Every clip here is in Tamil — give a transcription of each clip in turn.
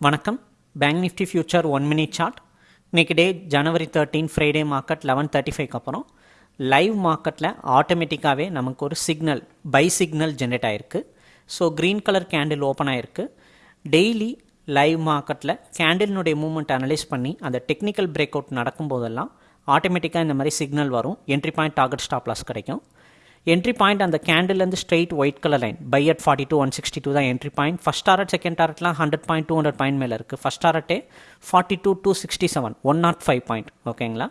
வணக்கம். Bank Nifty future one minute chart இன்னைக்கு day January thirteen Friday market eleven thirty ஃபைவ்க்கு அப்புறம் லைவ் மார்க்கெட்டில் ஆட்டோமேட்டிக்காகவே நமக்கு ஒரு சிக்னல் பை சிக்னல் ஜென்ரேட் ஆகிருக்கு so green colour candle open ஆகிருக்கு டெய்லி லைவ் மார்க்கெட்டில் கேண்டில்னுடைய மூவ்மெண்ட் அனலைஸ் பண்ணி அந்த டெக்னிக்கல் பிரேக் அவுட் நடக்கும் போதெல்லாம் ஆட்டோமேட்டிக்காக இந்த மாதிரி சிக்னல் வரும். Entry point target stop loss கிடைக்கும். என்ட்ரி பாயிண்ட் அந்த கேண்டில்லேருந்து straight white colour line buy at forty two one sixty two தான் entry point first target second டாரட்லாம் hundred point two hundred point மேலே இருக்குது first டாரட்டே forty two two sixty seven one nought five point ஓகேங்களா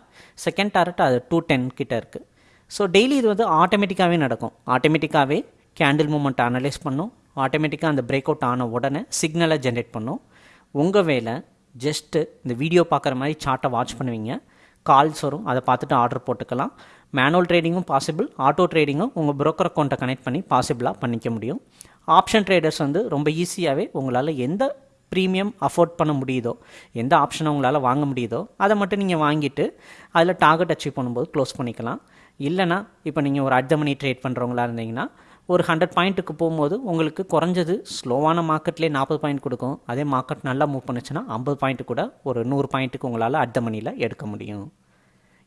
செகண்ட் டாரட் அது டூ டென் கிட்டே இருக்குது ஸோ டெய்லி இது வந்து ஆட்டோமேட்டிக்காகவே நடக்கும். ஆட்டோமேட்டிக்காகவே கேண்டில் மூமெண்ட் அனலைஸ் பண்ணும். ஆட்டோமேட்டிக்காக அந்த பிரேக் அவுட் ஆன உடனே சிக்னலை ஜென்ரேட் பண்ணும். உங்கள் வேலை ஜஸ்ட்டு இந்த வீடியோ பார்க்குற மாதிரி சார்ட்டை வாட்ச் பண்ணுவீங்க. கால்ஸ் வரும். அதை பார்த்துட்டு ஆர்டர் போட்டுக்கலாம். மேனுவல் ட்ரேடிங்கும் பாசிபிள் ஆட்டோ ட்ரேடிங்கும் உங்கள் ப்ரோக்கர் அக்கௌண்ட்டை கனெக்ட் பண்ணி பாசிபிளாக பண்ணிக்க முடியும். ஆப்ஷன் ட்ரேடர்ஸ் வந்து ரொம்ப ஈஸியாகவே உங்களால் எந்த ப்ரீமியம் அஃபோர்ட் பண்ண முடியுதோ எந்த ஆப்ஷனை உங்களால் வாங்க முடியுதோ அதை மட்டும் நீங்கள் வாங்கிட்டு அதில் டார்கெட் அச்சீவ் பண்ணும்போது க்ளோஸ் பண்ணிக்கலாம். இல்லைனா இப்போ நீங்கள் ஒரு அட் த மணி ட்ரேட் பண்ணுறவங்களா இருந்தீங்கன்னா ஒரு ஹண்ட்ரட் பாயிண்ட்டுக்கு போகும்போது உங்களுக்கு குறைஞ்சது ஸ்லோவான மார்க்கெட்லேயே நாற்பது பாயிண்ட் கொடுக்கும். அதே மார்க்கெட் நல்லா மூவ் பண்ணுச்சுன்னா ஐம்பது பாயிண்ட் கூட ஒரு நூறு பாயிண்ட்டுக்கு உங்களால் அட் த மணியில் எடுக்க முடியும்.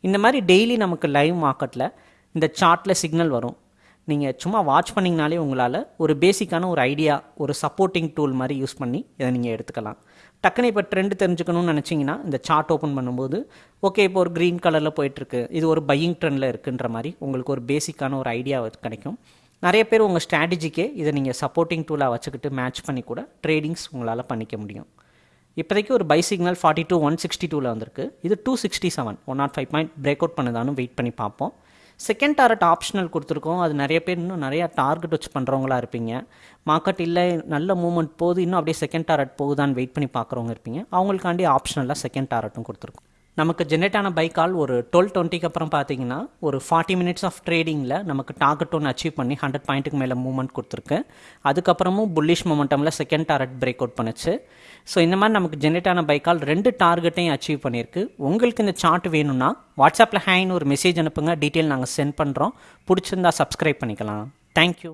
இந்த மாதிரி டெய்லி நமக்கு லைவ் மார்க்கெட்டில் இந்த சார்ட்டில் சிக்னல் வரும். நீங்கள் சும்மா வாட்ச் பண்ணிங்கனாலே உங்களால் ஒரு பேசிக்கான ஒரு ஐடியா ஒரு சப்போர்ட்டிங் டூல் மாதிரி யூஸ் பண்ணி இதை நீங்கள் எடுத்துக்கலாம். டக்குன்னு இப்போ ட்ரெண்ட் தெரிஞ்சுக்கணும்னு நினச்சிங்கன்னா இந்த சார்ட் ஓப்பன் பண்ணும்போது ஓகே இப்போ ஒரு க்ரீன் கலரில் போயிட்டுருக்கு இது ஒரு பையிங் ட்ரெண்டில் இருக்குன்ற மாதிரி உங்களுக்கு ஒரு பேசிக்கான ஒரு ஐடியா கிடைக்கும். நிறைய பேர் உங்கள் ஸ்ட்ராட்டஜிக்கே இதை நீங்கள் சப்போர்ட்டிங் டூலாக வச்சுக்கிட்டு மேட்ச் பண்ணி கூட ட்ரேடிங்ஸ் உங்களால் பண்ணிக்க முடியும். இப்போதைக்கு ஒரு buy signal forty two one sixty டூவில் வந்திருக்கு. இது two sixty seven one nought five point break out பண்ணுதான்னு wait பண்ணி பார்ப்போம். செகண்ட் டாரட் ஆப்ஷனல் கொடுத்துருக்கோம். அது நிறைய பேர் இன்னும் நிறையா டார்கெட் வச்சு பண்ணுறவங்களா இருப்பீங்க. மார்க்கெட் இல்லை நல்ல மூவ்மெண்ட் போகுது இன்னும் அப்படியே செகண்ட் டாரட் போகுதான்னு வெயிட் பண்ணி பார்க்குறவங்க இருப்பீங்க. அவங்களுக்காண்டி ஆப்ஷனலாக செகண்ட் டாரட்டும் கொடுத்துருக்கோம். நமக்கு ஜென்ரேட் ஆன பை கால் ஒரு டுவெல் டுவெண்ட்டிக்கு அப்புறம் பார்த்தீங்கன்னா ஒரு ஃபார்ட்டி மினிட்ஸ் ஆஃப் ட்ரேடிங்கில் நமக்கு டார்கெட் ஒன்று அச்சீவ் பண்ணி ஹண்ட்ரட் பாயிண்ட்டுக்கு மேலே மூவ்மெண்ட் கொடுத்துருக்கு. அதுக்கப்புறமும் புல்லிஷ் மொமெண்டமில் செகண்ட் டார்கெட் பிரேக் அவுட் பண்ணுச்சு. ஸோ இந்த மாதிரி நமக்கு ஜென்ரேட் ஆன பை கால் ரெண்டு டார்கெட்டையும் அச்சீவ் பண்ணியிருக்கு. உங்களுக்கு இந்த சார்ட் வேணும்னா வாட்ஸ்அப்பில் ஹேன்னு ஒரு மெசேஜ் அனுப்புங்க. டீட்டெயில் நாங்கள் சென்ட் பண்ணுறோம் பிடிச்சிருந்தா சப்ஸ்கிரைப் பண்ணிக்கலாம். தேங்க்யூ